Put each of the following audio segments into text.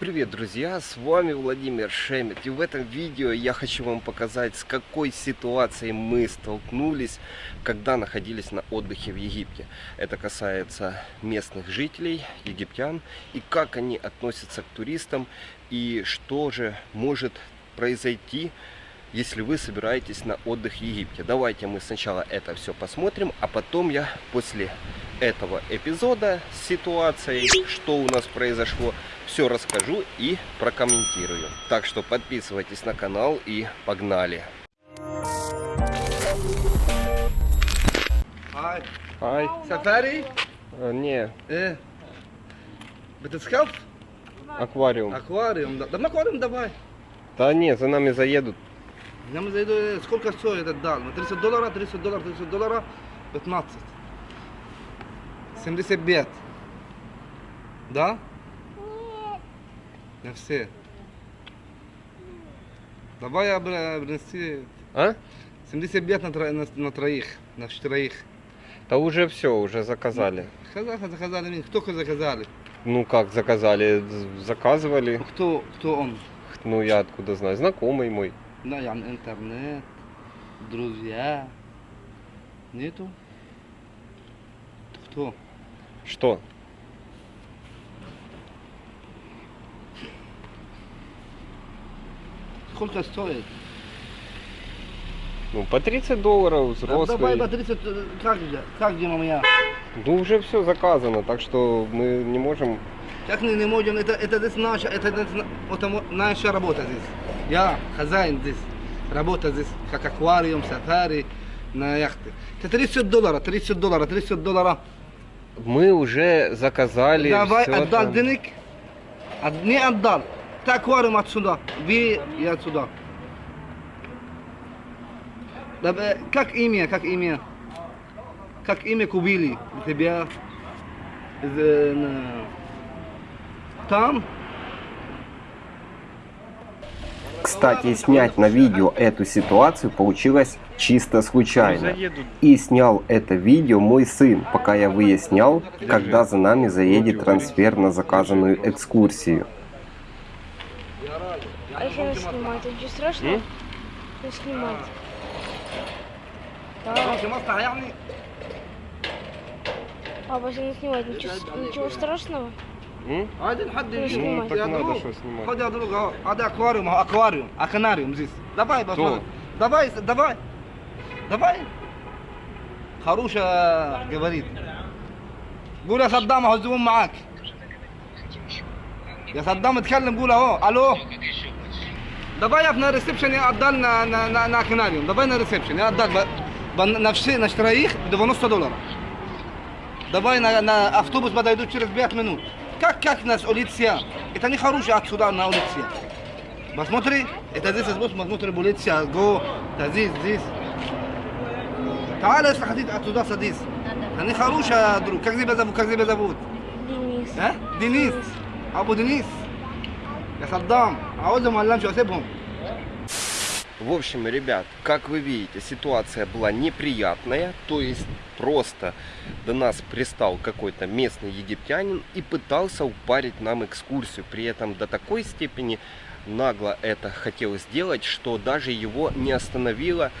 Привет, друзья! С вами Владимир Шемет. И в этом видео я хочу вам показать, с какой ситуацией мы столкнулись, когда находились на отдыхе в Египте. Это касается местных жителей, египтян, и как они относятся к туристам, и что же может произойти, если вы собираетесь на отдых в Египте. Давайте мы сначала это все посмотрим, а потом я после этого эпизода с ситуацией, что у нас произошло, все расскажу и прокомментирую. Так что подписывайтесь на канал и погнали! Hi. Hi. Safari? Uh, не. Э. Батискаф? Аквариум. Аквариум, да. Да аквариум давай. Да не, за нами заедут нам зайду сколько стоит этот дал 30 долларов 30 долларов 30 долларов 15 75 да на все давай я принести А? 75 на, тро- на, на троих на четверых Да уже все, уже заказали. Заказали, заказали, мне. кто заказали? Ну как заказали? Заказывали. Кто, кто он? Ну я откуда знаю. Знакомый мой. Да, я интернет, друзья. Нету? Кто? Что? Сколько стоит? Ну по 30 долларов Да Давай взрослый. по 30, э, как, где- как где моя? Ну уже все заказано, так что мы не можем. Как не, не можем, это, это здесь наша, это, это наша работа здесь. Я хозяин здесь, работа здесь, как аквариум, сафари, на яхте. Это 30 долларов, 30 долларов, 30 долларов. Мы уже заказали. Давай отдал там. денег, От- не отдал. Ты аквариум отсюда, вы и отсюда. Да, э, Как имя, как имя? Как имя купили тебя? Э, Там? Кстати, снять на видео эту ситуацию получилось чисто случайно. И снял это видео мой сын, пока я выяснял, когда за нами заедет трансфер на заказанную экскурсию. А если нас снимать, это что страшно? Не снимать. Да. Если не а, снимать, ничего страшного? М? عادي لحد Ну, يجي Ну, так يا надо друг, что снимать. خد يا друг اهو هذا اكواريوم اهو اكواريوم اكناريوم здесь давай Кто? بس давай давай давай خروشه говорит قول يا صدام اهو الزبون معاك يا صدام اتكلم قول اهو الو давай я на ресепшене отдал на, на, на, на аквариум давай на ресепшен я отдал б- б- на все на троих 90 долларов Давай на, на автобус подойду через 5 минут. Как, как нас улиция? Это не хороший отсюда на улице. Посмотри, это здесь вот посмотри улица, го, да здесь, здесь. تعال если хотите отсюда садись. Они хорошая друг. Как тебя зовут? Как тебя зовут? Денис. А? Денис. Абу Денис. Я Саддам. عاوزهم ولا امشي اسيبهم؟ В общем, ребят, как вы видите, ситуация была неприятная, то есть просто до нас пристал какой-то местный египтянин и пытался упарить нам экскурсию, при этом до такой степени нагло это хотел сделать, что даже его не остановило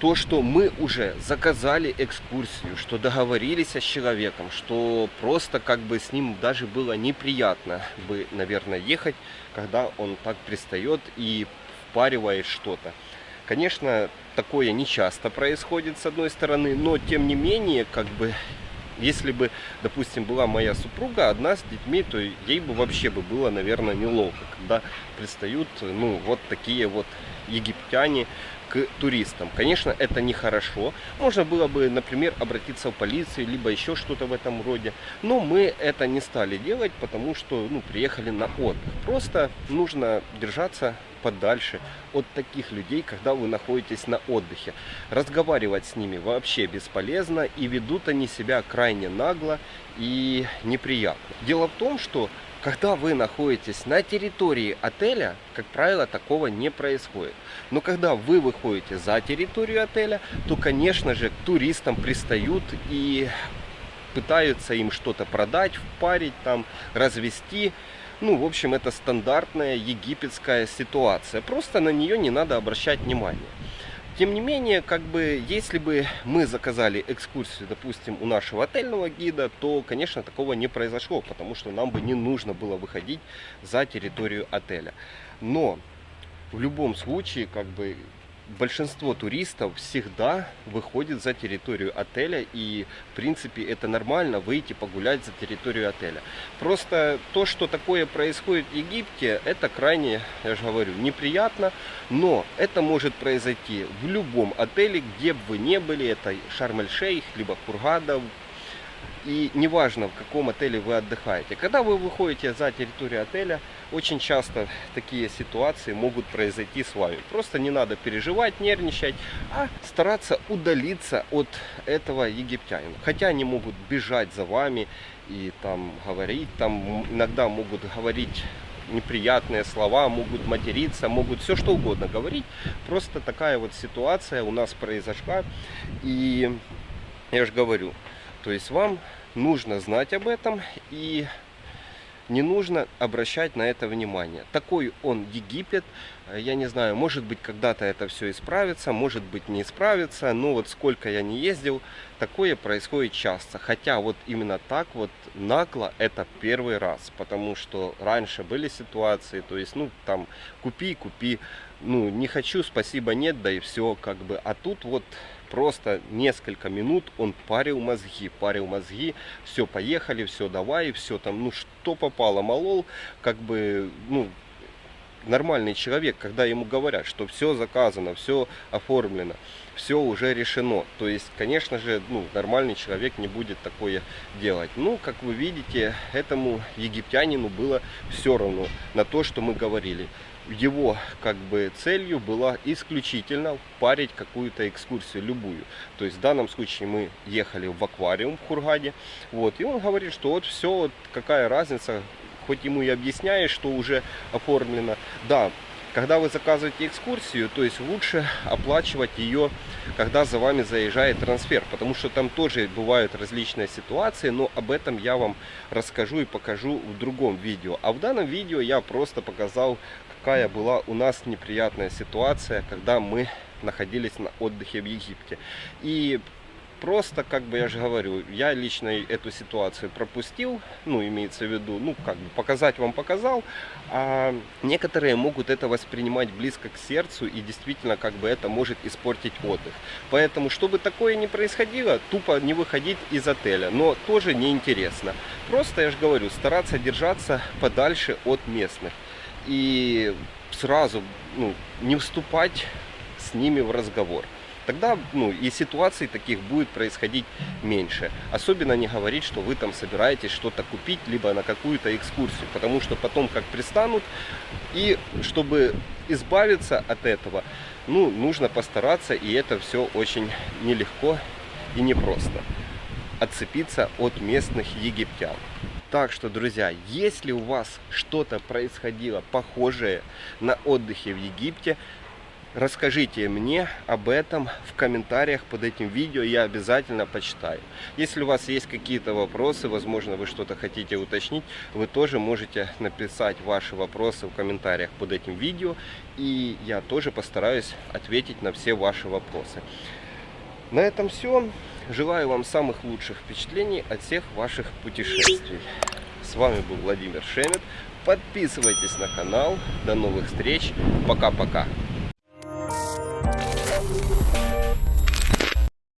то, что мы уже заказали экскурсию, что договорились с человеком, что просто как бы с ним даже было неприятно бы, наверное, ехать, когда он так пристает и впаривает что-то. Конечно, такое не часто происходит с одной стороны, но тем не менее, как бы, если бы, допустим, была моя супруга одна с детьми, то ей бы вообще бы было, наверное, неловко, когда пристают, ну, вот такие вот египтяне к туристам. Конечно, это нехорошо. Можно было бы, например, обратиться в полицию, либо еще что-то в этом роде. Но мы это не стали делать, потому что ну, приехали на отдых. Просто нужно держаться подальше от таких людей, когда вы находитесь на отдыхе. Разговаривать с ними вообще бесполезно, и ведут они себя крайне нагло и неприятно. Дело в том, что когда вы находитесь на территории отеля, как правило, такого не происходит. Но когда вы выходите за территорию отеля, то, конечно же, к туристам пристают и пытаются им что-то продать, впарить, там, развести. Ну, в общем, это стандартная египетская ситуация. Просто на нее не надо обращать внимание. Тем не менее, как бы, если бы мы заказали экскурсию, допустим, у нашего отельного гида, то, конечно, такого не произошло, потому что нам бы не нужно было выходить за территорию отеля. Но в любом случае, как бы, большинство туристов всегда выходит за территорию отеля и в принципе это нормально выйти погулять за территорию отеля. Просто то что такое происходит в египте это крайне я же говорю неприятно но это может произойти в любом отеле где бы вы не были это шарм-эль-шейх либо хургада и неважно, в каком отеле вы отдыхаете. Когда вы выходите за территорию отеля, очень часто такие ситуации могут произойти с вами. Просто не надо переживать, нервничать, а стараться удалиться от этого египтянина. Хотя они могут бежать за вами и там говорить, там иногда могут говорить неприятные слова, могут материться, могут все что угодно говорить. Просто такая вот ситуация у нас произошла. И я же говорю, то есть вам нужно знать об этом и не нужно обращать на это внимание. Такой он Египет. Я не знаю, может быть когда-то это все исправится, может быть не исправится. Но вот сколько я не ездил, такое происходит часто. Хотя вот именно так вот нагло это первый раз. Потому что раньше были ситуации, то есть ну там купи, купи. Ну не хочу, спасибо, нет, да и все как бы. А тут вот просто несколько минут он парил мозги, парил мозги, все, поехали, все, давай, все там, ну что попало, молол, как бы, ну, нормальный человек, когда ему говорят, что все заказано, все оформлено, все уже решено. То есть, конечно же, ну, нормальный человек не будет такое делать. Ну, как вы видите, этому египтянину было все равно на то, что мы говорили его как бы целью была исключительно парить какую-то экскурсию, любую. То есть в данном случае мы ехали в аквариум в Хургаде, вот, и он говорит, что вот все, вот какая разница, хоть ему и объясняешь, что уже оформлено. Да, когда вы заказываете экскурсию, то есть лучше оплачивать ее, когда за вами заезжает трансфер, потому что там тоже бывают различные ситуации, но об этом я вам расскажу и покажу в другом видео. А в данном видео я просто показал, какая была у нас неприятная ситуация, когда мы находились на отдыхе в Египте. И просто, как бы я же говорю, я лично эту ситуацию пропустил, ну, имеется в виду, ну, как бы показать вам показал, а некоторые могут это воспринимать близко к сердцу, и действительно, как бы это может испортить отдых. Поэтому, чтобы такое не происходило, тупо не выходить из отеля, но тоже неинтересно. Просто, я же говорю, стараться держаться подальше от местных и сразу ну, не вступать с ними в разговор. Тогда ну, и ситуаций таких будет происходить меньше. Особенно не говорить, что вы там собираетесь что-то купить, либо на какую-то экскурсию. Потому что потом как пристанут, и чтобы избавиться от этого, ну, нужно постараться, и это все очень нелегко и непросто. Отцепиться от местных египтян. Так что, друзья, если у вас что-то происходило похожее на отдыхе в Египте, расскажите мне об этом в комментариях под этим видео, я обязательно почитаю. Если у вас есть какие-то вопросы, возможно, вы что-то хотите уточнить, вы тоже можете написать ваши вопросы в комментариях под этим видео, и я тоже постараюсь ответить на все ваши вопросы. На этом все. Желаю вам самых лучших впечатлений от всех ваших путешествий. С вами был Владимир Шемет. Подписывайтесь на канал. До новых встреч. Пока-пока.